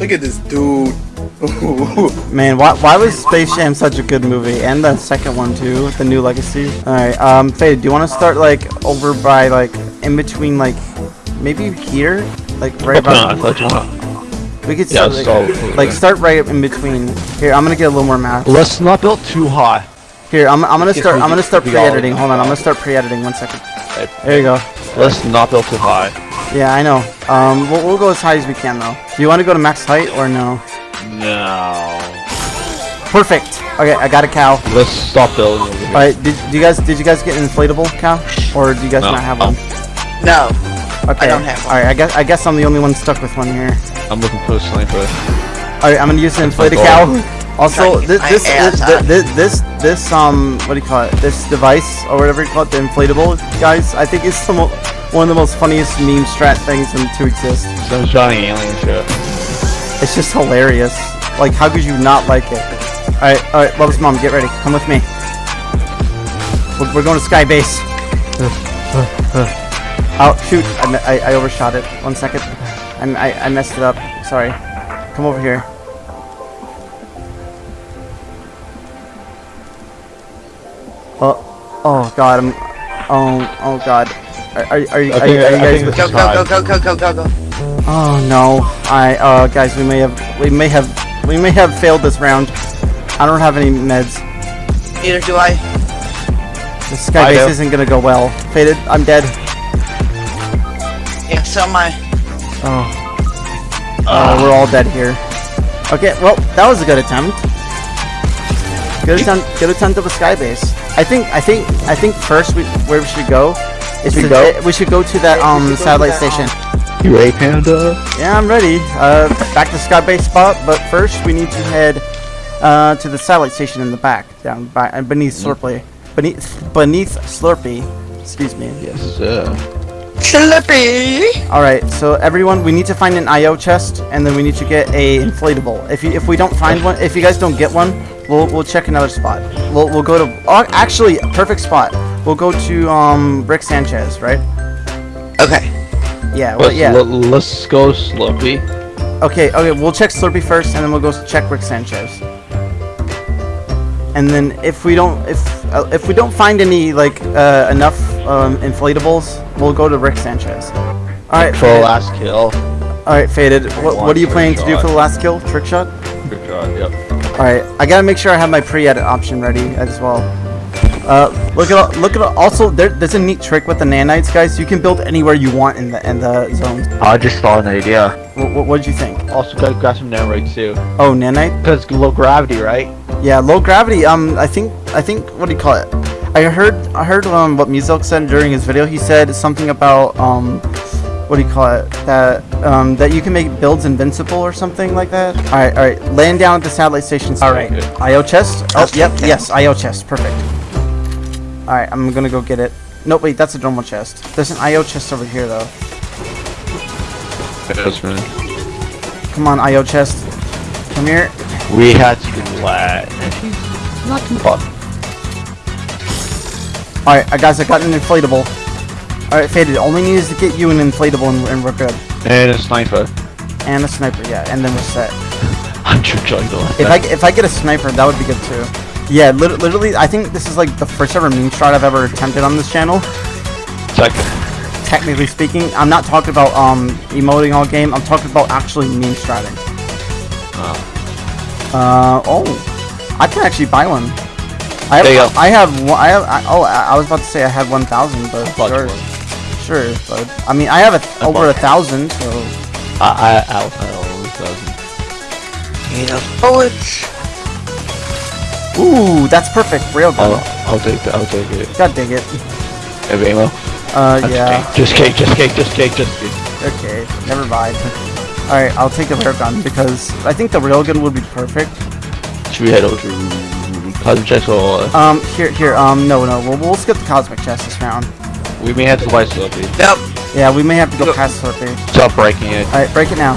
Look at this dude. Man, why, why was Space Jam such a good movie? And the second one too, the new legacy. Alright, um, Fade, do you want to start like over by like in between like maybe here, like right No, I about. thought you want. We could Yeah, start like, so- like start right in between. Here, I'm gonna get a little more math. Let's not build too high. Here, I'm, I'm gonna start. I'm gonna start pre-editing. Hold on, I'm gonna start pre-editing. One second. There you go. Let's not build too high. Yeah, I know. Um, we'll, we'll go as high as we can though. Do you want to go to max height or no? No. Perfect. Okay, I got a cow. Let's stop building. All right, did, do you guys did you guys get an inflatable cow, or do you guys No. not have one? No. Okay. I don't have one. All right, I guess I guess I'm the only one stuck with one here. I'm looking for a sniper. All right, I'm gonna use the That's my inflated cow. Also, this this this, this this this um what do you call it? This device or whatever you call it, the inflatable guys. I think it's the mo- one of the most funniest meme strat things in, to exist. Some Johnny Alien shit. It's just hilarious. Like, how could you not like it? Alright, alright, Love's mom, get ready. Come with me. We're, we're going to Sky Base. oh, shoot. I, I, I overshot it. One second. I, I, I messed it up. Sorry. Come over here. Oh, oh God, I'm, oh, oh God. Are, are, are, you- I are, are you guys, Go, go, go, go, go, go, go, go. Oh no! I uh guys, we may have we may have we may have failed this round. I don't have any meds. Neither do I. The sky I base isn't gonna go well. Faded, I'm dead. Yeah, so am I. Oh. Uh, we're all dead here. Okay, well, that was a good attempt. Good attempt. Good attempt of a sky base. I think. I think. I think first we where we should go is We to go? eh, we should go to that um satellite station. You ready, Panda? Yeah, I'm ready. Uh, back to sky base spot, but first we need to head uh, to the satellite station in the back, down by uh, beneath Slurpy. Beneath beneath Slurpy. Excuse me. Yes, sir. Slippy! All right, so everyone, we need to find an IO chest, and then we need to get a inflatable. If you if we don't find one, if you guys don't get one, We'll we'll check another spot. We'll we'll go to. Oh, actually, perfect spot. We'll go to um Rick Sanchez, right? Okay. Yeah. Well, Let's, yeah. let's go Slurpy. Okay, okay, we'll check Slurpy first, and then we'll go s- check Rick Sanchez. And then if we don't, if uh, if we don't find any like uh, enough um, inflatables, we'll go to Rick Sanchez. All right, For the last kill. all right, faded. What, what are you trick planning to do for the last kill? Trick shot. Good shot, yep. All right, I gotta make sure I have my pre-edit option ready as well. Uh, look at look at also there, there's a neat trick with the nanites, guys. You can build anywhere you want in the in the zones. I just thought an idea. What, what did you think? Also, gotta grab some nanite too. Oh, nanite. Because low gravity, right? Yeah, low gravity. Um, I think I think what do you call it? I heard I heard um what Muselk said during his video. He said something about um what do you call it? That um that you can make builds invincible or something like that. All right, all right. Land down at the satellite station. All right. good. IO chest. Oh, Okay, yep. okay. Yes, IO chest. Perfect. All right, I'm gonna go get it. No, wait, that's a normal chest. There's an IO chest over here though. Yes, man. Come on, IO chest. Come here. We had to do that. Not too fun. All right, uh, guys, I got an inflatable. All right, faded. Only needs to get you an inflatable and, and we're good. And a sniper. And a sniper, yeah, and then we're set. I'm sure jungle. If I if I get a sniper, that would be good too. Yeah, lit- literally, I think this is like the first ever meme shot I've ever attempted on this channel. Second. Technically speaking, I'm not talking about um emoting all game. I'm talking about actually meme stratting. Uh oh, I can actually buy one. I have, There you go. I have one. I have. I, oh, I I was about to say I had 1,000, but sure. Sure. But I mean, I have a, over a thousand, so I, I, I, I always doesn't. You know, bullets. ooh, that's perfect. Railgun. I'll, I'll take it. I'll take it. God dig it. Have ammo? Uh, That's yeah. Just cake, just cake, just cake, just cake. Okay, never mind. Alright, I'll take the railgun because I think the railgun would be perfect. Should we head over to Cosmic Chest or uh, Um, here, here, um, no, no, we'll, we'll skip the cosmic chest this round. We may have to buy Slurpy. Nope. Yeah, we may have to go past Slurpy. Stop breaking it. Alright, break it now.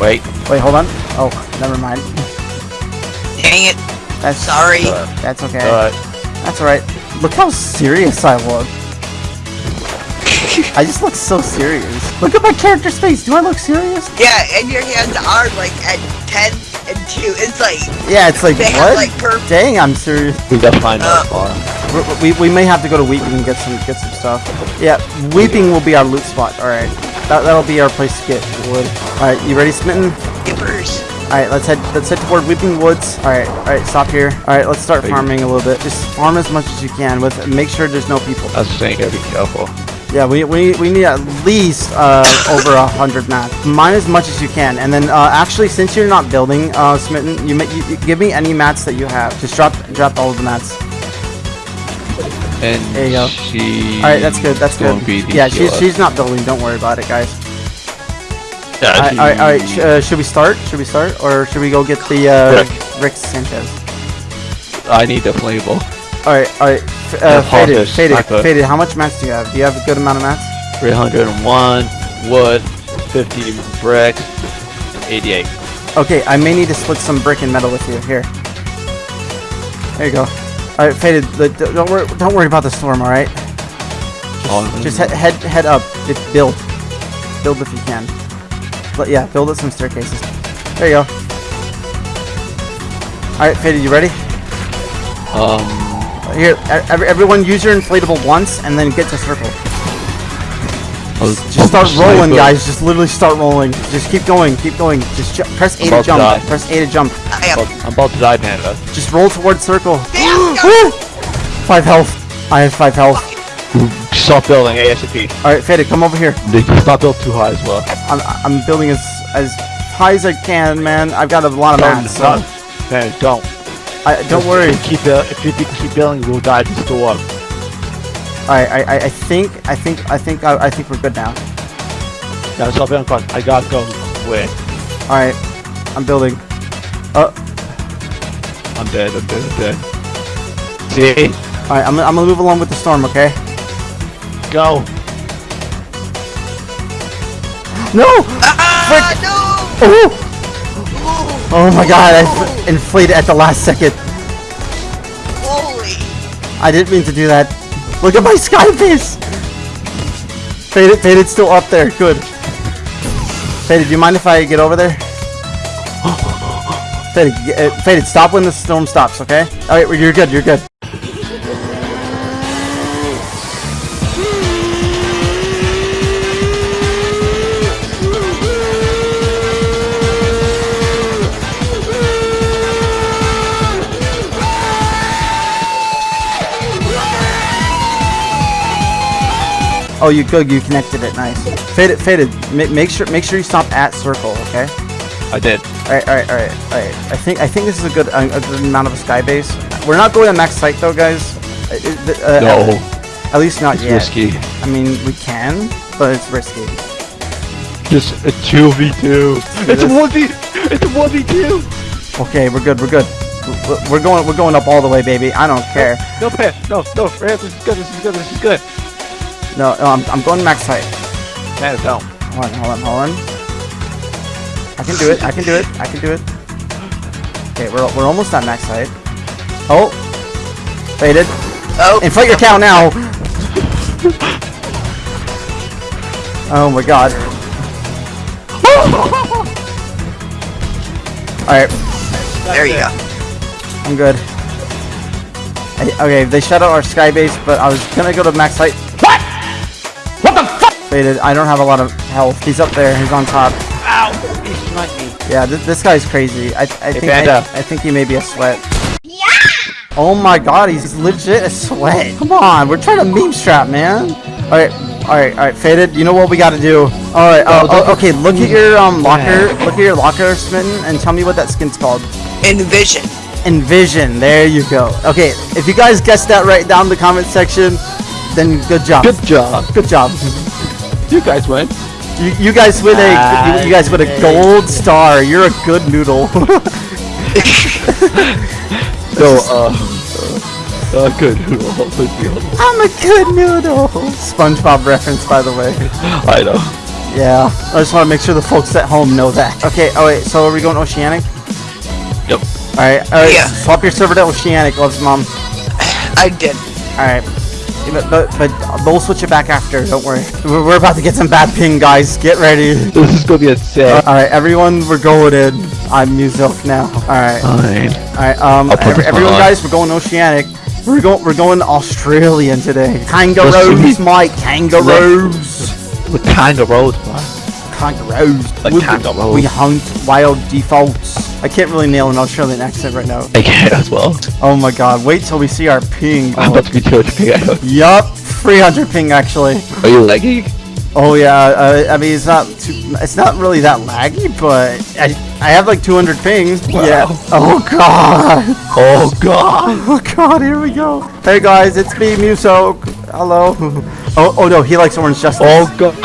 Wait. Wait, hold on. Oh, never mind. Dang it. That's Sorry. That's okay. Alright. That's alright. Look how serious I look. I just look so serious. Look at my character face. Do I look serious? Yeah, and your hands are like at 10 and 2. It's like, Yeah, it's like they have what? like perfect. Dang, I'm serious. We gotta find Uh, out far. We, we, we may have to go to Weeping and get some get some stuff. Yeah, Weeping will be our loot spot. All right, that that'll be our place to get wood. All right, you ready, Smitten? Skippers. All right, let's head let's head toward Weeping Woods. All right, all right, stop here. All right, let's start farming a little bit. Just farm as much as you can with make sure there's no people. I was saying, gotta be careful. Yeah, we, we, we need at least uh, over a hundred mats. Mine as much as you can, and then uh, actually, since you're not building, uh, Smitten, you, ma- you, you give me any mats that you have. Just drop drop all of the mats. And There you go. she. All right, that's good. That's good. won't be the Yeah, she's she's not building. Don't worry about it, guys. Yeah, all right, all right, all right. Sh- uh, should we start? Should we start, or should we go get the uh, Rick. Rick Sanchez? I need the flammable. All right, all right. F- uh, faded, faded, faded. How much mats do you have? Do you have a good amount of mats? 301 wood, 50 bricks, 88. Okay, I may need to split some brick and metal with you. Here. There you go. All right, faded. Don't worry. Don't worry about the storm. All right. On- Just head head head up. Just build. Build if you can. But yeah, build us some staircases. There you go. All right, faded. You ready? Um, Here, every, everyone use your inflatable once and then get to circle. I was- Just start sniper. rolling, guys. Just literally start rolling. Just keep going, keep going. Just ju- press A to about to jump. Press A to jump. I am. Well, I'm about to die, Panda. Just roll towards circle. Five health. I have five health. Stop building ASAP. All right, Faded, come over here. They can not build too high as well. I'm, I'm building as as high as I can, man. I've got a lot of mats. So Don't, man, don't. I, don't worry. If you keep, buil- if you keep building, we'll die to storm. All right, I, I, I think I think I think I, I think we're good now. Now stop building fast. I gotta go quick. All right, I'm building. Uh, I'm dead, I'm dead, I'm dead. See? all right, I'm, I'm gonna move along with the storm, okay? Go. No! Ah, no! Oh! Oh my god, I f- inflated at the last second. Holy. I didn't mean to do that. Look at my sky base! Faded, Faded's still up there. Good. Faded, do you mind if I get over there? Faded, Faded, stop when the storm stops, okay? Alright, you're good, you're good. Oh, you good, you connected it, nice. Faded, Faded, ma- make sure, make sure you stop at circle, okay? I did. Alright, alright, alright, alright. I think I think this is a good a, a good amount of a sky base. We're not going to max height though, guys. Uh, No. At least not It's yet. risky. I mean, we can, but it's risky. Just a 2v2. It's a this. 1v. It's a 1v2. Okay, we're good. We're good. We're- going. We're going up all the way, baby. I don't care. No, Pat. No, no, Pat. This is good. This is good. This is good. No, no I'm, I'm going max height. No. Hold on, hold on, hold on. I can do it. I can do it. I can do it. Okay, we're we're almost at max height. Oh, faded. Oh. Inflate your cow now. Oh my god. Alright, There you go. I'm good. I- okay, they shut out our sky base, but I was gonna go to max height. What? What the fuck? Faded. I don't have a lot of health. He's up there. He's on top. Ow! He sniped me. Yeah, th this guy's crazy. I, I think I, Panda. I think he may be a sweat. Yeah! Oh my god, he's legit a sweat. Come on, we're trying to meme strap, man. Alright, alright, alright, faded. You know what we gotta do. Alright, uh, oh, okay, look at your um locker look at your locker smitten and tell me what that skin's called. Envision. Envision, there you go. Okay, if you guys guessed that right down in the comment section, then good job. Good job. Good job. You guys win. You, you guys win a you, you guys win a gold star. You're a good noodle. So, uh, uh, uh, good. Good deal. I'm a good noodle. SpongeBob reference, by the way. I know. Yeah, I just want to make sure the folks at home know that. Okay, oh wait, so are we going Oceanic? Yep. Alright, alright, Yeah. swap your server to Oceanic, loves mom. I did. Alright. But, but, but we'll switch it back after, don't worry. We're, about to get some bad ping, guys. Get ready. This is gonna be a set. Alright, everyone, we're going in. I'm Muselk now. Alright. Fine. Alright, um, every, everyone, on. guys, we're going Oceanic. We're going, we're going Australian today. Kangaroos, Mike. Kangaroos. Of roads, man? Kangaroos. Like we, kangaroos. we hunt wild defaults. I can't really nail an Australian accent right now. I can as well. Oh my god, wait till we see our ping. I'm about to be too much pig. I know. Yup, 300 ping actually. Are you lagging? Oh yeah, uh, I mean it's not too, it's not really that laggy, but I, I have like 200 ping. Yeah. Oh god. Oh god. Oh god, here we go. Hey guys, it's me, Muso. Hello. Oh, oh no, he likes Orange Justice. Oh god.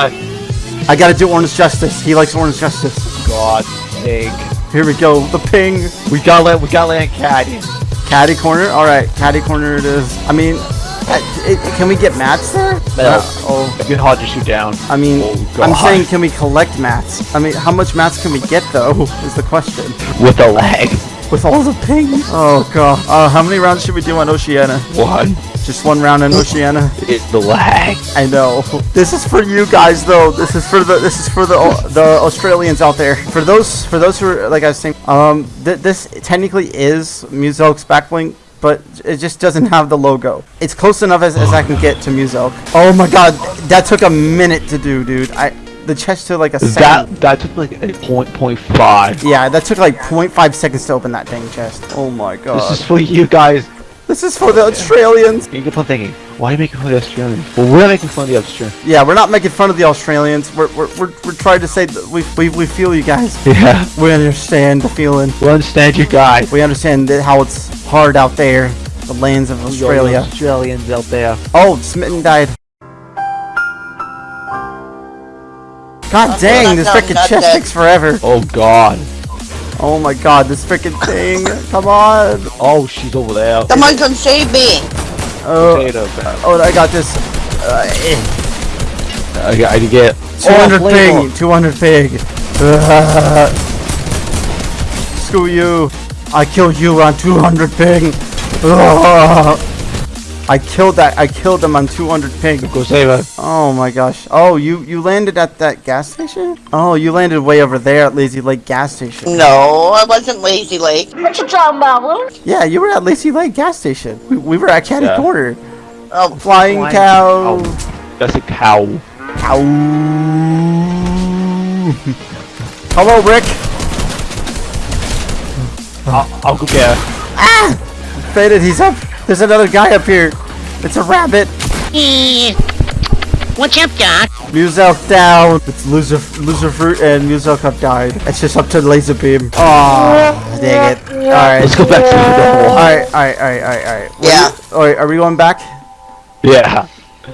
I gotta do Orange Justice. He likes Orange Justice. God. Pig. Here we go, the ping. We got land. We got land Catty. Catty Corner? Alright, Catty Corner it is. I mean, uh, it, can we get mats there? No. Uh, oh, gonna hard to shoot down. I mean, Oh, I'm saying can we collect mats? I mean, how much mats can we get though, is the question. With a lag. With all the ping? Oh god. Uh, how many rounds should we do on Oceania? One. Just one round in Oceania? It's the lag. I know. This is for you guys though. This is for the this is for the the Australians out there. For those for those who are like I was saying, um, th- this technically is Muselk's backlink, but it just doesn't have the logo. It's close enough as, as I can get to Muselk. Oh my god, that took a minute to do, dude. I the chest took like a That second. that took like a point point five. Yeah, that took like 0.5 seconds to open that dang chest. Oh my god. This is for you guys. This is for the Australians. You get fun thinking. Why are you making fun of the Australians? Well, we're making fun of the Australians. Yeah, we're not making fun of the Australians. We're we're we're, we're trying to say that we, we we feel you guys. Yeah. We understand the feeling. We understand you guys. We understand that how it's hard out there, the lands of Australia. Australians out there. Oh, Smitten died. God dang, this no, freaking chest takes forever. Oh god. Oh my god, this freaking thing. Come on. Oh, she's over there. Someone come save me. Oh, Potato bag. oh, I got this. Uh. I, got- I get 200 Oh, flavor. ping, 200 pig. Ugh. Screw you. I killed you on 200 ping. Ugh. I killed that. I killed them on 200 ping. Go save her. Oh my gosh. Oh, you you landed at that gas station? Oh, you landed way over there at Lazy Lake gas station. No, I wasn't Lazy Lake. What you talking about, Will? Yeah, you were at Lazy Lake gas station. We, we were at Catty Yeah. Corner. Oh, Flying Flying cow. Oh, that's a cow. Cow. Hello, Rick. I'll, I'll go get her. Ah! Faded. He's up. There's another guy up here. It's a rabbit. Eh. What's up, Doc? Muselk down. It's loser, loser fruit and Muselk have died. It's just up to the LazarBeam. Oh, dang it. All right. Let's go back to the All hole. right, all right, all right, all right, all right. What Yeah. you- All right, are we going back? Yeah.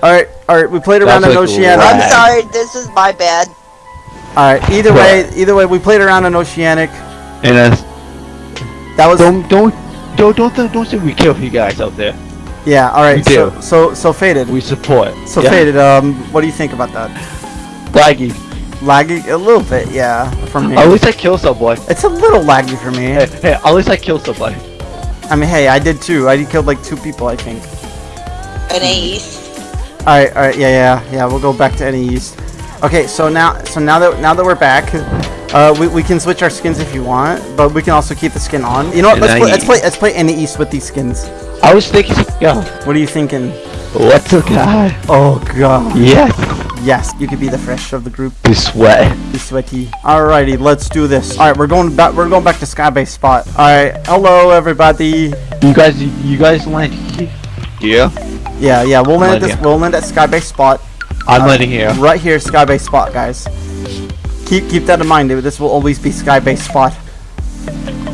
All right, all right. We played around That's in like Oceanic. I'm sorry, this is my bad. All right. Either way, either way, we played around in Oceanic. And then That was don't don't don't don't don't, don't say we kill you guys out there. yeah. All right. We So do. so so faded. We support. So yeah. faded. Um, what do you think about that? Laggy. Laggy a little bit, yeah, From me. At least I kill somebody. It's a little laggy for me. Hey, hey, at least I kill somebody. I mean, hey, I did too. I killed like two people, I think. An ace. All right, all right, yeah, yeah, yeah. We'll go back to NA East. Okay, so now, so now that now that we're back, uh, we, we can switch our skins if you want, but we can also keep the skin on. You know what? Let's play, let's play let's play NA East with these skins. I was thinking, yo, What are you thinking? what's a guy? Oh god. Yes. Yes, you could be the fresh of the group. Be sweat. Be sweaty. Alrighty, let's do this. All right, we're going back. We're going back to Skybase spot. All right, hello everybody. You guys, you guys land here. Yeah. Yeah, yeah. We'll land at Land this. here. We'll land at Skybase spot. I'm Uh, landing here. Right here, Skybase spot, guys. Keep keep that in mind. This will always be Skybase spot.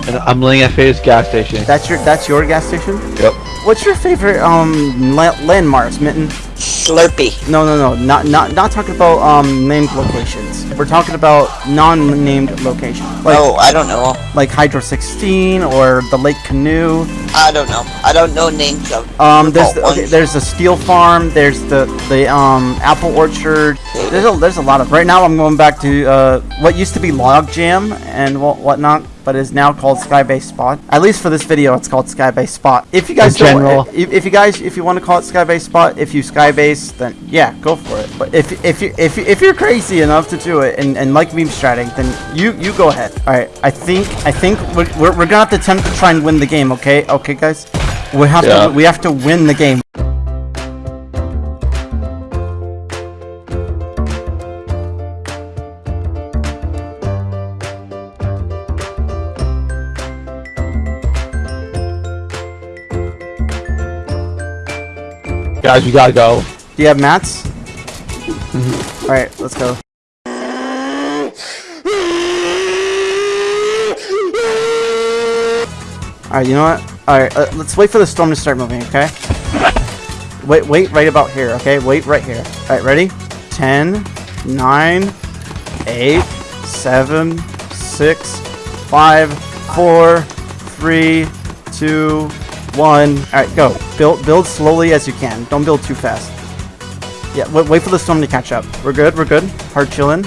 And I'm landing at Fade's gas station. That's your that's your gas station. Yep. What's your favorite um la- landmarks, Mitten? Slurpy. No, no, no. Not not not talking about um named locations. We're talking about non-named locations. Like oh, I don't know. like Hydro 16 or the Lake Canoe. I don't know. I don't know names of Um, there's the, okay, there's the steel farm. There's the the um apple orchard. There's a there's a lot of. Right now, I'm going back to uh what used to be Log Jam and what whatnot, but is now called Skybase Spot. At least for this video, it's called Skybase Spot. If you guys don't- general. if, if you guys if you want to call it Skybase Spot, if you Skybase, then yeah, go for it. But if if you if you, if you're crazy enough to do it and, and like meme stratting, then you you go ahead. All right, I think I think we're, we're, we're gonna have to attempt to try and win the game. Okay, okay, guys. We have Yeah. to we have to win the game. Guys, we gotta go. Do you have mats? All right, let's go. All right, you know what? All right, uh, let's wait for the storm to start moving. Okay. Wait, wait, right about here. Okay, wait right here. All right, ready? Ten, nine, eight, seven, six, five, four, three, two, one. All right, go. Build, build slowly as you can. Don't build too fast. Yeah, wait, wait for the storm to catch up. We're good. We're good. Hard chilling.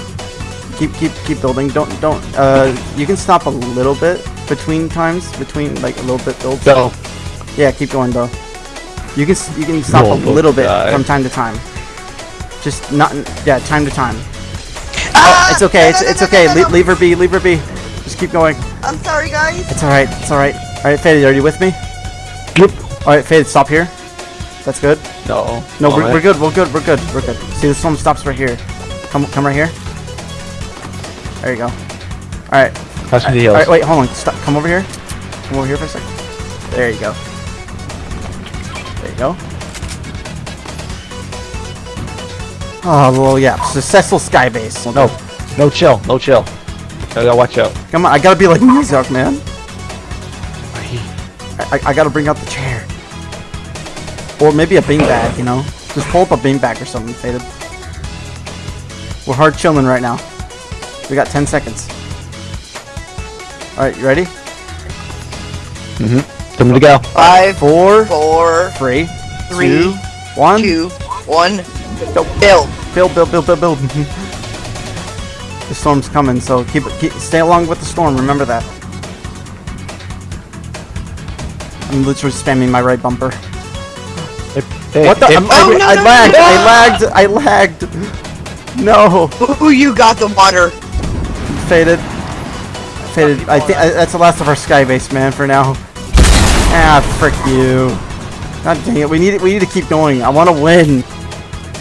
Keep, keep, keep building. Don't, don't. Uh, you can stop a little bit between times. Between like a little bit builds. Go. Yeah, keep going though. You can, you can stop a Roll little bit die. from time to time. Just not, yeah, time to time. Ah! Oh, it's okay. It's, No, no, it's no, okay. no, no, Le- no. leave her be. Leave her be. Just keep going. I'm sorry, guys. It's all right. It's all right. All right, Faded, are you with me? Yep. All right, Faded, stop here. That's good. No. No, we're, Alright. we're good. We're good. We're good. We're good. See, the storm stops right here. Come, come right here. There you go. All right. Pass me the All heals. right. Wait. Hold on. Stop. Come over here. Come over here for a second. There you go. There you go. Oh, well, yeah. Successful sky base. No. No chill. No chill. I gotta watch out. Come on. I gotta be like Mizark, man. I, I, I gotta bring out the chair. Or maybe a beanbag, you know? Just pull up a beanbag or something, Faded. We're hard chilling right now. We got 10 seconds. Alright, you ready? Mm-hmm. Time to go. Five, Four, four, three, Three, two, one. two. Go. Build. Build, build, build, build, build. the storm's coming, so keep, keep stay along with the storm. Remember that. I'm literally spamming my right bumper. Hey, What the? hey, I'm- Oh, I, no, I no, lagged. no. I lagged. I lagged. No, Ooh, you got the water. faded. Faded. I think that's the last of our sky base, man. For now. Ah, frick you. God dang it. We need we need to keep going. I want to win.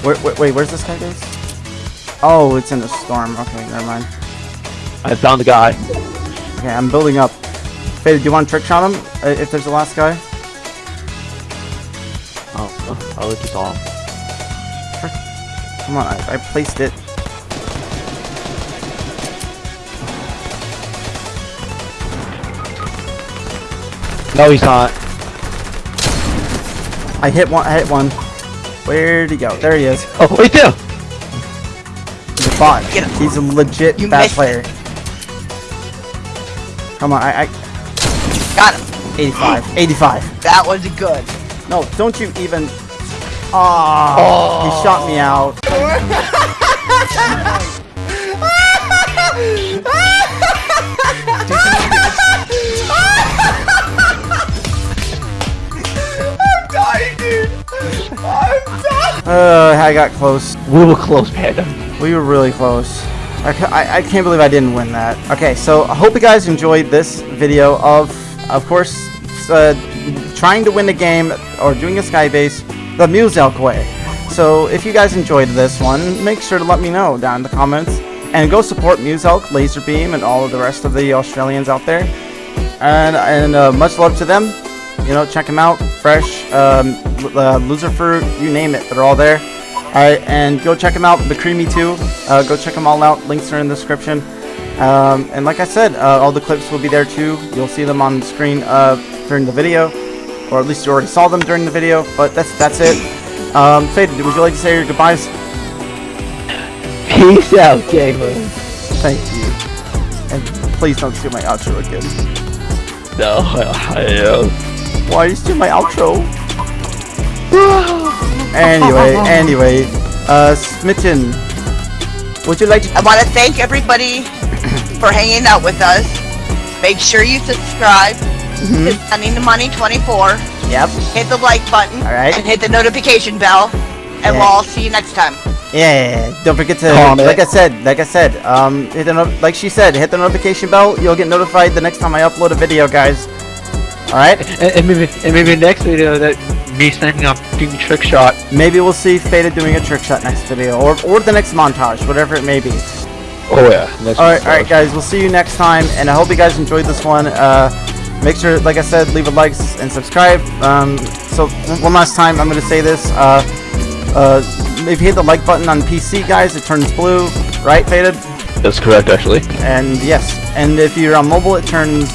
Wait, wait, wait. Where's this sky base? Oh, it's in the storm. Okay, never mind. I found the guy. Okay, I'm building up. Faded, do you want to trick shot him uh, if there's the last guy? Oh, I just saw him. Come on, I, I placed it. No, he's not. I hit one. I hit one. Where'd he go? There he is. Oh, wait there. He's a bot. Get him. He's a legit You bad player. Come on, I, I Got him. 85. 85. That was good. No, don't you even. Oh, he shot me out. I'm dying, dude. I'm dying. Uh, I got close. We were close, Panda. We were really close. I, ca- I, I can't believe I didn't win that. Okay, so I hope you guys enjoyed this video of, of course, uh, trying to win the game or doing a skybase the Muselk way. So if you guys enjoyed this one, make sure to let me know down in the comments. And go support Muselk, LazarBeam, and all of the rest of the Australians out there. And, and uh, much love to them. You know, check them out. Fresh, um, uh, Loser Fruit, you name it, they're all there. Alright, and go check them out. The Creamy too. Uh, go check them all out. Links are in the description. Um, and like I said, uh, all the clips will be there too. You'll see them on the screen uh, during the video, or at least you already saw them during the video. But that's that's it. Um, Faded, would you like to say your goodbyes? Peace out, gamer. Thank you. And please don't steal my outro again. No, I am. Why are you steal my outro? anyway, anyway, uh, Smitten, would you like to? I want to thank everybody for hanging out with us. Make sure you subscribe Mm-hmm. to Sending the Money 24. Yep. Hit the like button. Alright. And hit the notification bell. And Yeah. we'll all see you next time. Yeah, don't forget to Comment. like I said, like I said, um, hit the no- like she said, hit the notification bell. You'll get notified the next time I upload a video, guys. All right, And, and maybe, and maybe next video that me standing up doing trick shot. maybe we'll see Faded doing a trick shot next video, or or the next montage, whatever it may be. Oh yeah. Next All right, all right, guys, we'll see you next time, and I hope you guys enjoyed this one. Uh, make sure, like I said, leave a like and subscribe. Um, so one- one last time, I'm gonna say this. Uh, uh, if you hit the like button on PC, guys, it turns blue, right, Faded? That's correct, actually. And yes, and if you're on mobile, it turns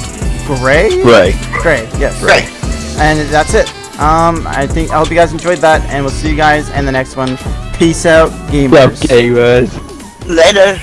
gray. Right. Gray. Yes. Right. And that's it. Um, I think I hope you guys enjoyed that, and we'll see you guys in the next one. Peace out, gamers. Love gamers. Later.